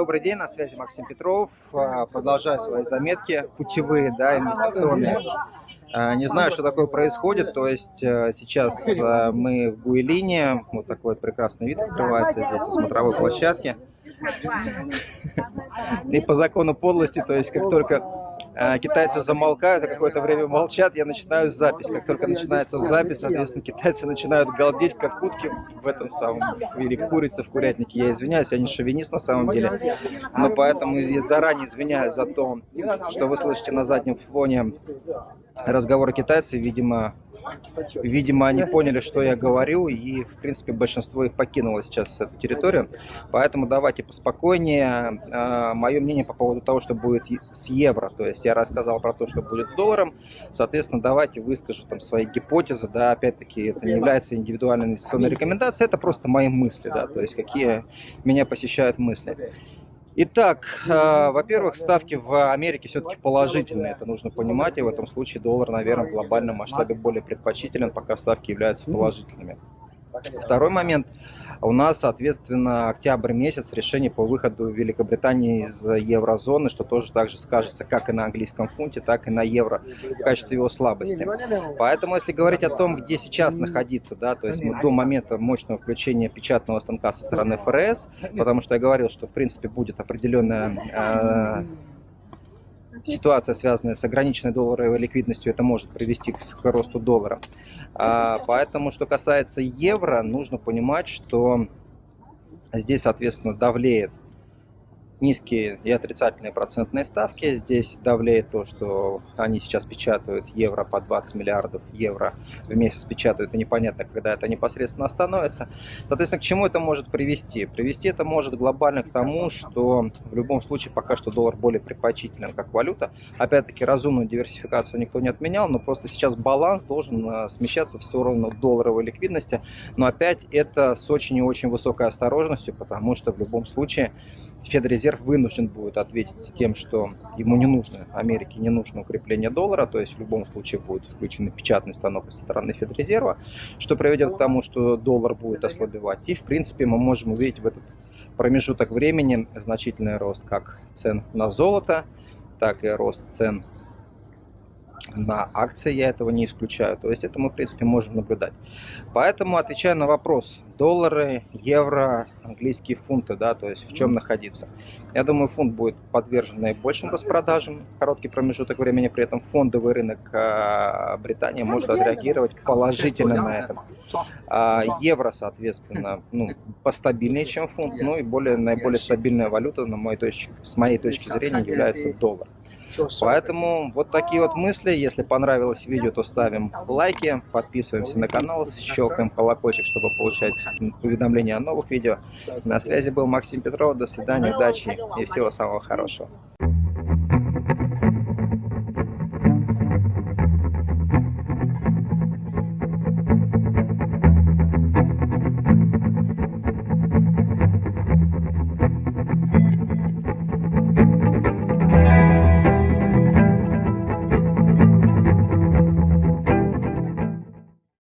Добрый день, на связи Максим Петров. А, продолжаю свои заметки путевые, да, инвестиционные. А, не знаю, что такое происходит, то есть э, сейчас мы в Гуэлине, вот такой вот прекрасный вид открывается здесь со смотровой площадки. И по закону подлости, то есть как только а, китайцы замолкают, а какое-то время молчат, я начинаю запись. Как только начинается запись, соответственно, китайцы начинают галдеть, как утки в этом самом, или курицы в курятнике. Я извиняюсь, я не шовинист на самом деле, но поэтому я заранее извиняюсь за то, что вы слышите на заднем фоне разговоры китайцев, видимо, Видимо, они поняли, что я говорю, и, в принципе, большинство их покинуло сейчас эту территорию. Поэтому давайте поспокойнее. А, Мое мнение по поводу того, что будет с евро. То есть я рассказал про то, что будет с долларом. Соответственно, давайте выскажу там свои гипотезы. Да, опять-таки, это не является индивидуальной инвестиционной рекомендацией, это просто мои мысли, да, то есть какие меня посещают мысли. Итак, э, во-первых, ставки в Америке все-таки положительные, это нужно понимать, и в этом случае доллар, наверное, в глобальном масштабе более предпочтителен, пока ставки являются положительными. Второй момент. У нас, соответственно, октябрь месяц, решение по выходу Великобритании из еврозоны, что тоже также скажется как и на английском фунте, так и на евро в качестве его слабости. Поэтому, если говорить о том, где сейчас находиться, да, то есть мы до момента мощного включения печатного станка со стороны ФРС, потому что я говорил, что, в принципе, будет определенная э, ситуация, связанная с ограниченной долларовой ликвидностью, это может привести к, росту доллара. А, поэтому, что касается евро, нужно понимать, что здесь, соответственно, давлеет низкие и отрицательные процентные ставки. Здесь давлеет то, что они сейчас печатают евро по 20 миллиардов евро в месяц печатают, и непонятно, когда это непосредственно остановится. Соответственно, к чему это может привести? Привести это может глобально к тому, что в любом случае пока что доллар более предпочтителен как валюта. Опять-таки, разумную диверсификацию никто не отменял, но просто сейчас баланс должен э, смещаться в сторону долларовой ликвидности. Но опять это с очень и очень высокой осторожностью, потому что в любом случае Федрезерв вынужден будет ответить тем, что ему не нужно, Америке не нужно укрепление доллара, то есть в любом случае будет включен печатный станок со стороны Федрезерва, что приведет к тому, что доллар будет ослабевать. И в принципе мы можем увидеть в этот промежуток времени значительный рост как цен на золото, так и рост цен на акции, я этого не исключаю. То есть это мы, в принципе, можем наблюдать. Поэтому, отвечая на вопрос, доллары, евро, английские фунты, да, то есть в чем находиться. Я думаю, фунт будет подвержен наибольшим распродажам короткий промежуток времени, при этом фондовый рынок а, Британии может отреагировать положительно на это. А, евро, соответственно, ну, постабильнее, чем фунт, ну и более, наиболее стабильная валюта, на моей точке, с моей точки зрения, является доллар. Поэтому вот такие вот мысли. Если понравилось видео, то ставим лайки, подписываемся на канал, щелкаем колокольчик, чтобы получать уведомления о новых видео. На связи был Максим Петров. До свидания, удачи и всего самого хорошего.